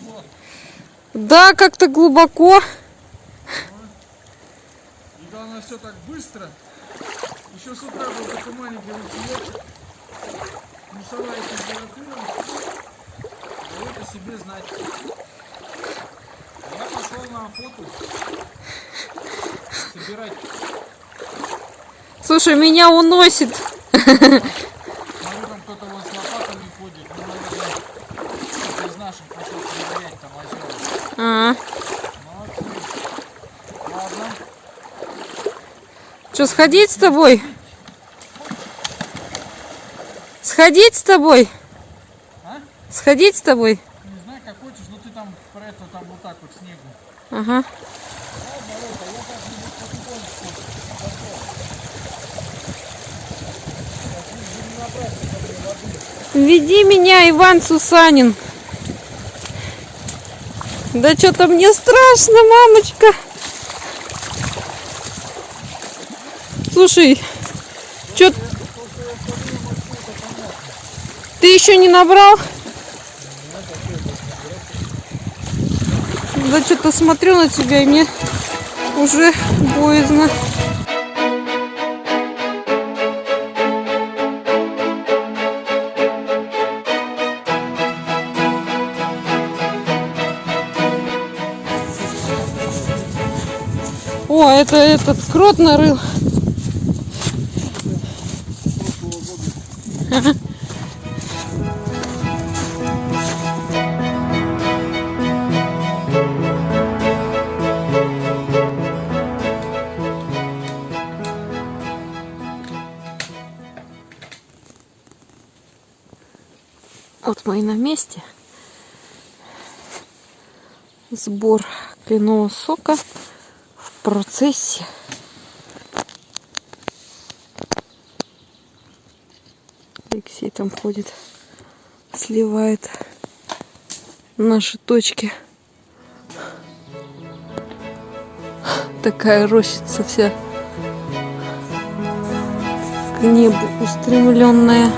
занесло. Да, как-то глубоко. И главное все так быстро. Еще с утра был такой маленький ручеек. Плюсовая температура. Дает о себе знать. Я пошел на охоту. Собирать. Слушай, меня уносит. Смотрю, там кто-то вот с лопатами ходит. Ну, наверное, кто-то из наших пошел проверять там озера. А, что, сходить с тобой? Сходить с тобой? А? Сходить с тобой? Не знаю, как хочешь, но ты там про это там вот так вот снегу. Ага. Веди меня, Иван Сусанин. Да что-то мне страшно, мамочка. Слушай, что ты еще не набрал? Да что-то смотрю на тебя, и мне уже боязно. О, это этот крот нарыл. Вот мы и на месте. Сбор кленового сока процессе. Алексей там ходит, сливает наши точки. Такая рощица вся к небу устремленная.